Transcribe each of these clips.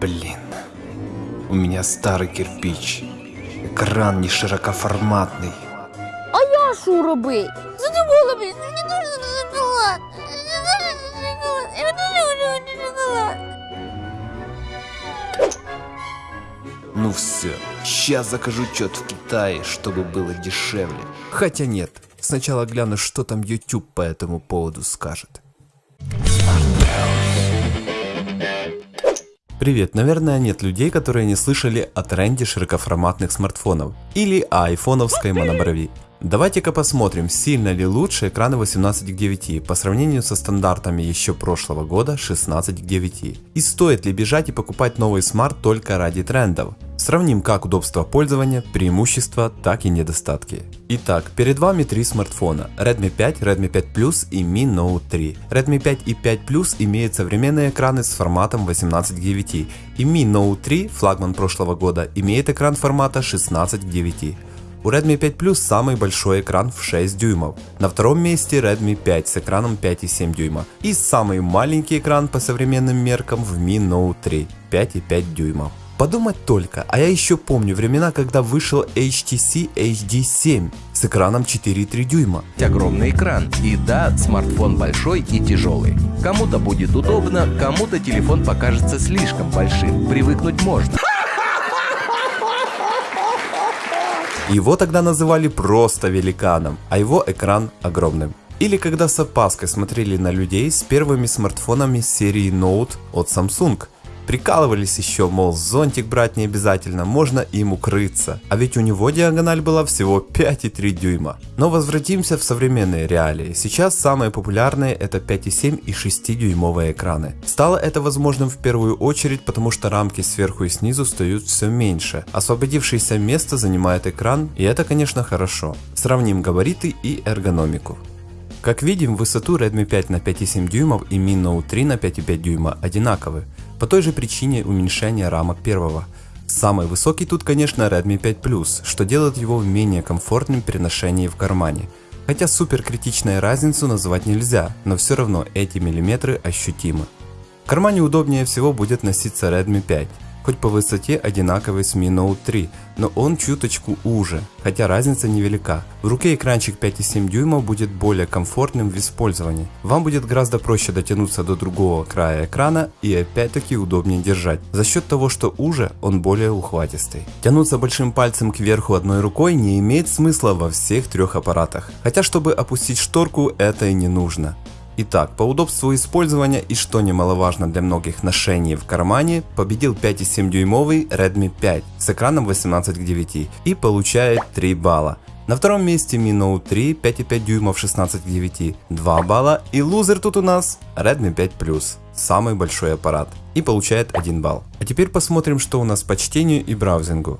Блин, у меня старый кирпич. Экран не широкоформатный. А я що робити? Задумала, блін, мені дуже шоколад. Я дуже шоколад. Ну все, сейчас закажу чет в Китае, чтобы было дешевле. Хотя нет, сначала гляну, что там YouTube по этому поводу скажет. Привет, наверное нет людей, которые не слышали о тренде широкоформатных смартфонов или о айфоновской моноброви. Давайте-ка посмотрим, сильно ли лучше экраны 18 к 9 по сравнению со стандартами еще прошлого года 16 к 9. И стоит ли бежать и покупать новый смарт только ради трендов. Сравним как удобство пользования, преимущества, так и недостатки. Итак, перед вами три смартфона Redmi 5, Redmi 5 Plus и Mi Note 3. Redmi 5 и 5 Plus имеют современные экраны с форматом 18 к 9 и Mi Note 3, флагман прошлого года, имеет экран формата 16 к 9. У Redmi 5 Plus самый большой экран в 6 дюймов. На втором месте Redmi 5 с экраном 5,7 дюйма. И самый маленький экран по современным меркам в Mi Note 3 5,5 дюймов. Подумать только, а я еще помню времена, когда вышел HTC HD 7 с экраном 4,3 дюйма. Огромный экран. И да, смартфон большой и тяжелый. Кому-то будет удобно, кому-то телефон покажется слишком большим. Привыкнуть можно. Его тогда называли просто великаном, а его экран огромным. Или когда с опаской смотрели на людей с первыми смартфонами серии Note от Samsung. Прикалывались еще, мол, зонтик брать не обязательно, можно им укрыться. А ведь у него диагональ была всего 5,3 дюйма. Но возвратимся в современные реалии. Сейчас самые популярные это 5,7 и 6 дюймовые экраны. Стало это возможным в первую очередь, потому что рамки сверху и снизу встают все меньше. Освободившееся место занимает экран, и это конечно хорошо. Сравним габариты и эргономику. Как видим, высоту Redmi 5 на 5,7 дюймов и Mi Note 3 на 5,5 дюйма одинаковы, по той же причине уменьшения рамок первого. Самый высокий тут конечно Redmi 5 Plus, что делает его менее комфортным при ношении в кармане. Хотя супер критичной разницу назвать нельзя, но все равно эти миллиметры ощутимы. В кармане удобнее всего будет носиться Redmi 5 хоть по высоте одинаковый с Mi Note 3, но он чуточку уже, хотя разница невелика. В руке экранчик 5,7 дюйма будет более комфортным в использовании. Вам будет гораздо проще дотянуться до другого края экрана и опять-таки удобнее держать, за счет того, что уже он более ухватистый. Тянуться большим пальцем кверху одной рукой не имеет смысла во всех трех аппаратах, хотя чтобы опустить шторку это и не нужно. Итак, по удобству использования и что немаловажно для многих ношений в кармане, победил 5,7 дюймовый Redmi 5 с экраном 18 к 9 и получает 3 балла. На втором месте Mi Note 3 5,5 дюймов 16 к 9 2 балла и лузер тут у нас Redmi 5 Plus, самый большой аппарат и получает 1 балл. А теперь посмотрим что у нас по чтению и браузингу.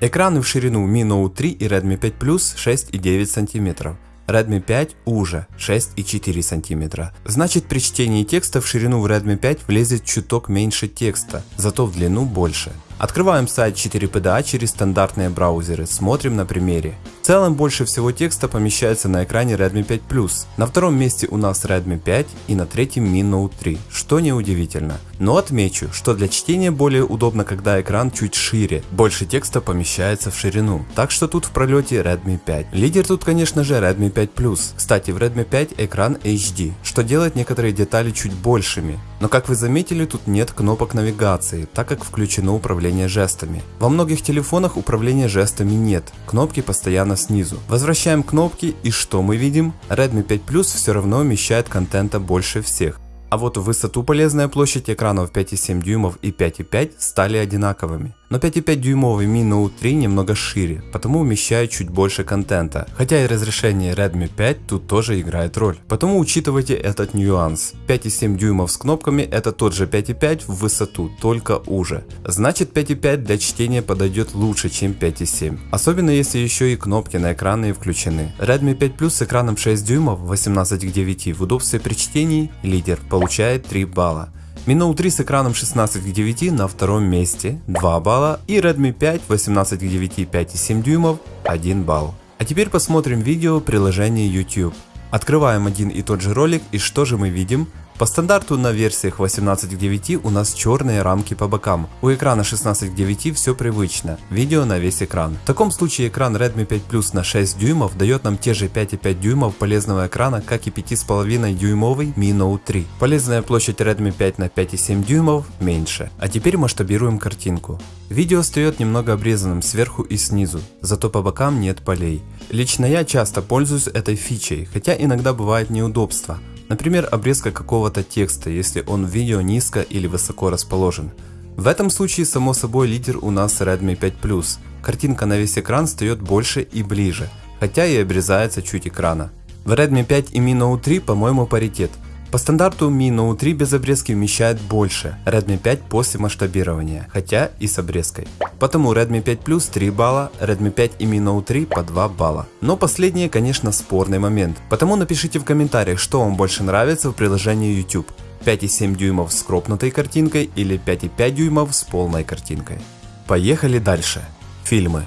Экраны в ширину Mi Note 3 и Redmi 5 Plus 6,9 см. Redmi 5 уже 6,4 см. Значит при чтении текста в ширину в Redmi 5 влезет чуток меньше текста, зато в длину больше. Открываем сайт 4PDA через стандартные браузеры, смотрим на примере. В целом больше всего текста помещается на экране Redmi 5 Plus. На втором месте у нас Redmi 5 и на третьем Mi Note 3, что неудивительно. Но отмечу, что для чтения более удобно, когда экран чуть шире, больше текста помещается в ширину. Так что тут в пролете Redmi 5. Лидер тут конечно же Redmi 5 Plus. Кстати в Redmi 5 экран HD, что делает некоторые детали чуть большими. Но как вы заметили, тут нет кнопок навигации, так как включено управление жестами. Во многих телефонах управления жестами нет, кнопки постоянно снизу. Возвращаем кнопки и что мы видим? Redmi 5 Plus все равно вмещает контента больше всех. А вот в высоту полезная площадь экранов 5,7 дюймов и 5,5 стали одинаковыми. Но 5,5 дюймовый Mi Note 3 немного шире, потому вмещает чуть больше контента, хотя и разрешение Redmi 5 тут тоже играет роль. Потому учитывайте этот нюанс. 5,7 дюймов с кнопками это тот же 5,5 в высоту, только уже. Значит 5,5 для чтения подойдет лучше чем 5,7. Особенно если еще и кнопки на экране включены. Redmi 5 Plus с экраном 6 дюймов 18 к 9 в удобстве при чтении лидер получает 3 балла. Mi Note 3 с экраном 16 к 9 на втором месте 2 балла и Redmi 5 18 к 9 5,7 дюймов 1 балл. А теперь посмотрим видео приложения YouTube. Открываем один и тот же ролик и что же мы видим? По стандарту на версиях 18 к 9 у нас черные рамки по бокам. У экрана 16 к 9 все привычно, видео на весь экран. В таком случае экран Redmi 5 Plus на 6 дюймов дает нам те же 5,5 дюймов полезного экрана, как и 5,5 дюймовый Mi Note 3. Полезная площадь Redmi 5 на 5,7 дюймов меньше. А теперь масштабируем картинку. Видео встает немного обрезанным сверху и снизу, зато по бокам нет полей. Лично я часто пользуюсь этой фичей, хотя иногда бывает неудобство. Например, обрезка какого-то текста, если он в видео низко или высоко расположен. В этом случае, само собой, лидер у нас Redmi 5 Plus. Картинка на весь экран встает больше и ближе, хотя и обрезается чуть экрана. В Redmi 5 и Mi Note 3, по-моему, паритет. По стандарту Mi Note 3 без обрезки вмещает больше, Redmi 5 после масштабирования, хотя и с обрезкой. Потому Redmi 5 Plus 3 балла, Redmi 5 и Mi Note 3 по 2 балла. Но последнее, конечно, спорный момент. Потому напишите в комментариях, что вам больше нравится в приложении YouTube. 5,7 дюймов с кропнутой картинкой или 5,5 дюймов с полной картинкой. Поехали дальше. Фильмы.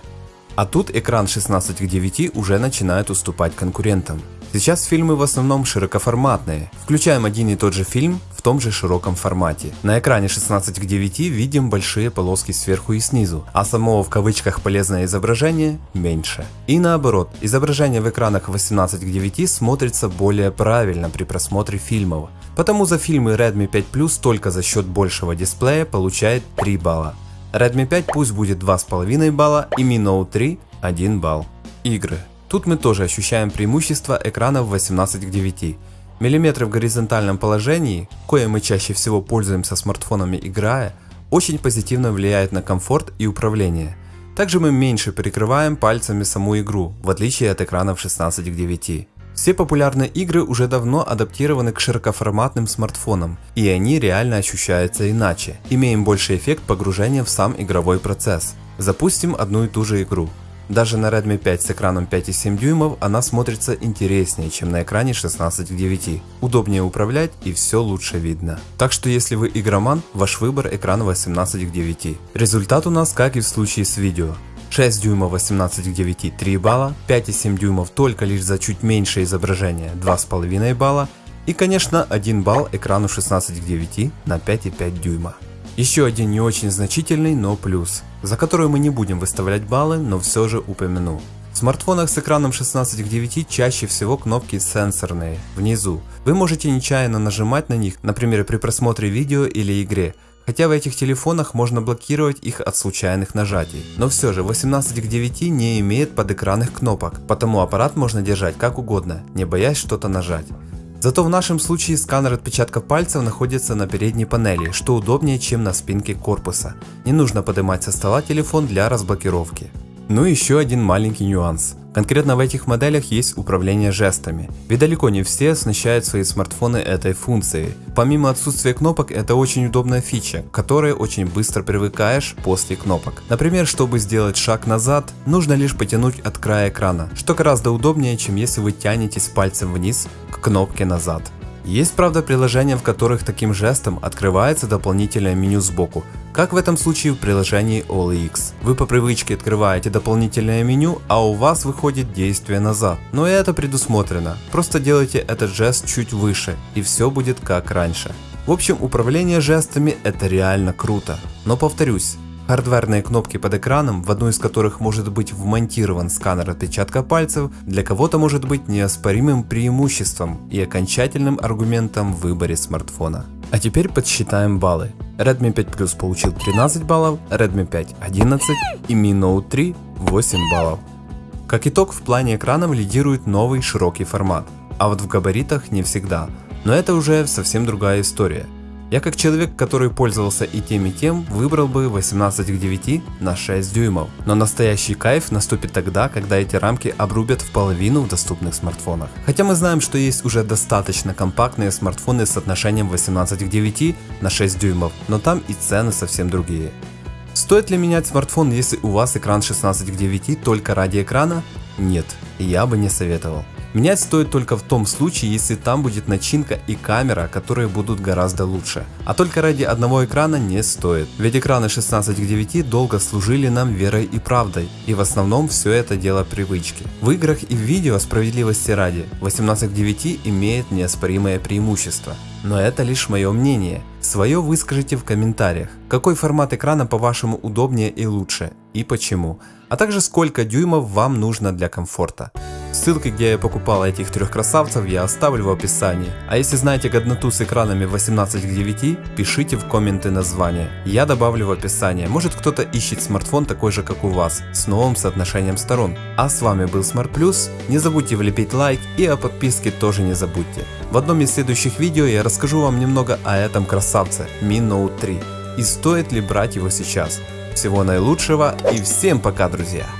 А тут экран 16 к 9 уже начинает уступать конкурентам. Сейчас фильмы в основном широкоформатные. Включаем один и тот же фильм в том же широком формате. На экране 16 к 9 видим большие полоски сверху и снизу, а самого в кавычках полезное изображение меньше. И наоборот, изображение в экранах 18 к 9 смотрится более правильно при просмотре фильмов. Потому за фильмы Redmi 5 Plus только за счет большего дисплея получает 3 балла. Redmi 5 пусть будет 2,5 балла и Mi Note 3 1 балл. Игры. Тут мы тоже ощущаем преимущество экранов 18 к 9. Миллиметры в горизонтальном положении, кое мы чаще всего пользуемся смартфонами играя, очень позитивно влияет на комфорт и управление. Также мы меньше прикрываем пальцами саму игру, в отличие от экранов 16 к 9. Все популярные игры уже давно адаптированы к широкоформатным смартфонам, и они реально ощущаются иначе. Имеем больший эффект погружения в сам игровой процесс. Запустим одну и ту же игру. Даже на Redmi 5 с экраном 5,7 дюймов она смотрится интереснее, чем на экране 16 к 9. Удобнее управлять и все лучше видно. Так что если вы игроман, ваш выбор экран 18 к 9. Результат у нас как и в случае с видео. 6 дюймов 18 к 9 3 балла, 5,7 дюймов только лишь за чуть меньшее изображение 2,5 балла и конечно 1 балл экрану 16 к 9 на 5,5 дюйма. Еще один не очень значительный, но плюс, за который мы не будем выставлять баллы, но все же упомяну. В смартфонах с экраном 16 к 9 чаще всего кнопки сенсорные, внизу. Вы можете нечаянно нажимать на них, например при просмотре видео или игре, хотя в этих телефонах можно блокировать их от случайных нажатий. Но все же 18 к 9 не имеет подэкранных кнопок, потому аппарат можно держать как угодно, не боясь что-то нажать. Зато в нашем случае сканер отпечатков пальцев находится на передней панели, что удобнее, чем на спинке корпуса. Не нужно поднимать со стола телефон для разблокировки. Ну и еще один маленький нюанс. Конкретно в этих моделях есть управление жестами, ведь далеко не все оснащают свои смартфоны этой функцией. Помимо отсутствия кнопок, это очень удобная фича, к которой очень быстро привыкаешь после кнопок. Например, чтобы сделать шаг назад, нужно лишь потянуть от края экрана, что гораздо удобнее, чем если вы тянетесь пальцем вниз к кнопке назад. Есть правда приложения, в которых таким жестом открывается дополнительное меню сбоку, как в этом случае в приложении OLX. Вы по привычке открываете дополнительное меню, а у вас выходит действие назад. Но и это предусмотрено, просто делайте этот жест чуть выше и все будет как раньше. В общем, управление жестами это реально круто. Но повторюсь, Хардверные кнопки под экраном, в одну из которых может быть вмонтирован сканер отпечатка пальцев, для кого-то может быть неоспоримым преимуществом и окончательным аргументом в выборе смартфона. А теперь подсчитаем баллы. Redmi 5 Plus получил 13 баллов, Redmi 5 11 и Mi Note 3 8 баллов. Как итог, в плане экранов лидирует новый широкий формат, а вот в габаритах не всегда. Но это уже совсем другая история. Я как человек, который пользовался и тем и тем, выбрал бы 18 к 9 на 6 дюймов. Но настоящий кайф наступит тогда, когда эти рамки обрубят в половину в доступных смартфонах. Хотя мы знаем, что есть уже достаточно компактные смартфоны с отношением 18 к 9 на 6 дюймов, но там и цены совсем другие. Стоит ли менять смартфон, если у вас экран 16 к 9 только ради экрана? Нет, я бы не советовал. Менять стоит только в том случае, если там будет начинка и камера, которые будут гораздо лучше. А только ради одного экрана не стоит. Ведь экраны 16 к 9 долго служили нам верой и правдой. И в основном все это дело привычки. В играх и в видео справедливости ради 18 к 9 имеет неоспоримое преимущество. Но это лишь мое мнение. Свое выскажите в комментариях. Какой формат экрана по вашему удобнее и лучше и почему. А также сколько дюймов вам нужно для комфорта. Ссылки, где я покупал этих трех красавцев, я оставлю в описании. А если знаете годноту с экранами 18 к 9, пишите в комменты название. Я добавлю в описание. Может кто-то ищет смартфон такой же как у вас, с новым соотношением сторон. А с вами был Smart Plus. Не забудьте влепить лайк и о подписке тоже не забудьте. В одном из следующих видео я расскажу вам немного о этом красавце Mi Note 3 и стоит ли брать его сейчас. Всего наилучшего и всем пока друзья!